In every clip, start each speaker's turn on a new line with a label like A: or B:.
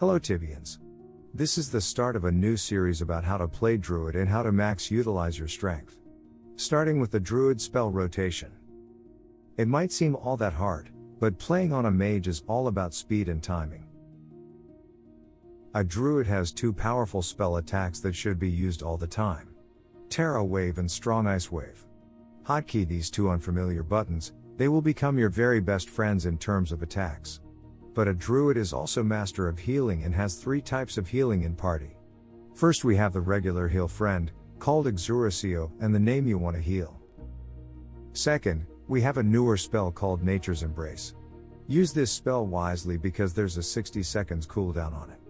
A: Hello Tibians. This is the start of a new series about how to play Druid and how to max utilize your strength. Starting with the Druid spell rotation. It might seem all that hard, but playing on a mage is all about speed and timing. A Druid has two powerful spell attacks that should be used all the time. Terra Wave and Strong Ice Wave. Hotkey these two unfamiliar buttons, they will become your very best friends in terms of attacks. But a druid is also master of healing and has three types of healing in party. First we have the regular heal friend, called Exura Sio, and the name you want to heal. Second, we have a newer spell called Nature's Embrace. Use this spell wisely because there's a 60 seconds cooldown on it.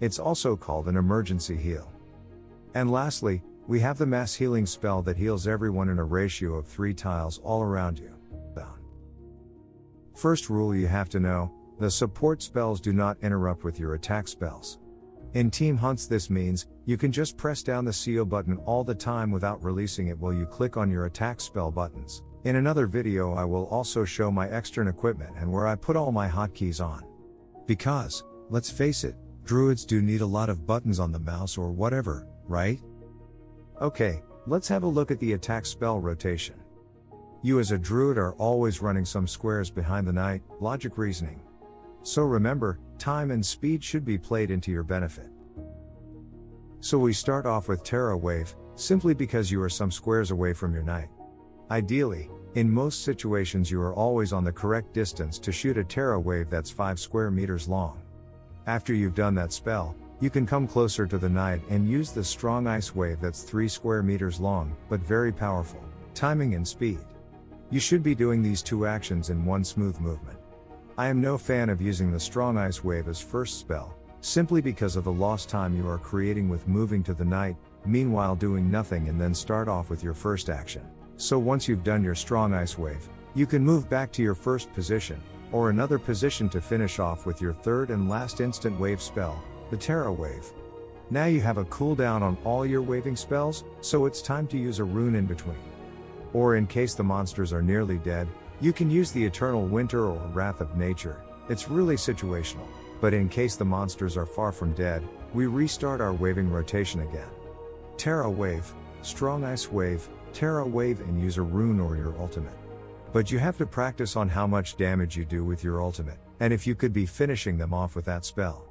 A: It's also called an emergency heal. And lastly, we have the mass healing spell that heals everyone in a ratio of 3 tiles all around you. First rule you have to know, the support spells do not interrupt with your attack spells. In team hunts this means, you can just press down the CO button all the time without releasing it while you click on your attack spell buttons. In another video I will also show my extern equipment and where I put all my hotkeys on. Because, let's face it, druids do need a lot of buttons on the mouse or whatever, right? Okay, let's have a look at the attack spell rotation. You as a druid are always running some squares behind the knight, logic reasoning. So remember, time and speed should be played into your benefit. So we start off with Terra Wave, simply because you are some squares away from your knight. Ideally, in most situations you are always on the correct distance to shoot a Terra Wave that's 5 square meters long. After you've done that spell, you can come closer to the knight and use the strong ice wave that's 3 square meters long, but very powerful. Timing and speed. You should be doing these two actions in one smooth movement. I am no fan of using the strong ice wave as first spell, simply because of the lost time you are creating with moving to the knight, meanwhile doing nothing and then start off with your first action. So once you've done your strong ice wave, you can move back to your first position, or another position to finish off with your third and last instant wave spell, the Terra Wave. Now you have a cooldown on all your waving spells, so it's time to use a rune in between. Or in case the monsters are nearly dead, you can use the Eternal Winter or Wrath of Nature, it's really situational. But in case the monsters are far from dead, we restart our waving rotation again. Terra Wave, Strong Ice Wave, Terra Wave and use a rune or your ultimate. But you have to practice on how much damage you do with your ultimate, and if you could be finishing them off with that spell.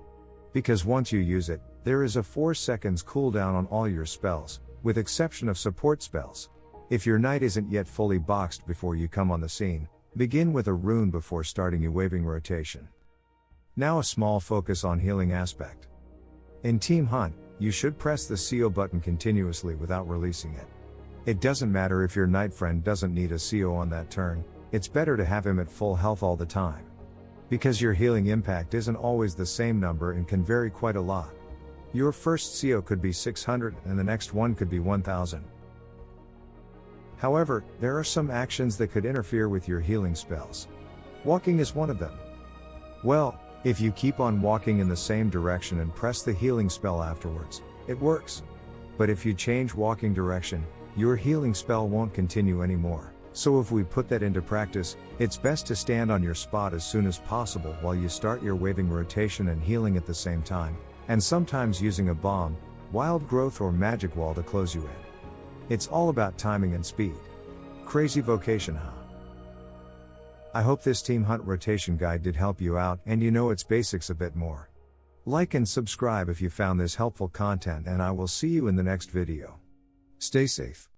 A: Because once you use it, there is a 4 seconds cooldown on all your spells, with exception of support spells. If your knight isn't yet fully boxed before you come on the scene, begin with a rune before starting your waving rotation. Now a small focus on healing aspect. In Team Hunt, you should press the CO button continuously without releasing it. It doesn't matter if your knight friend doesn't need a CO on that turn, it's better to have him at full health all the time. Because your healing impact isn't always the same number and can vary quite a lot. Your first CO could be 600 and the next one could be 1000. However, there are some actions that could interfere with your healing spells. Walking is one of them. Well, if you keep on walking in the same direction and press the healing spell afterwards, it works. But if you change walking direction, your healing spell won't continue anymore. So if we put that into practice, it's best to stand on your spot as soon as possible while you start your waving rotation and healing at the same time, and sometimes using a bomb, wild growth or magic wall to close you in. It's all about timing and speed. Crazy vocation, huh? I hope this Team Hunt rotation guide did help you out and you know its basics a bit more. Like and subscribe if you found this helpful content and I will see you in the next video. Stay safe.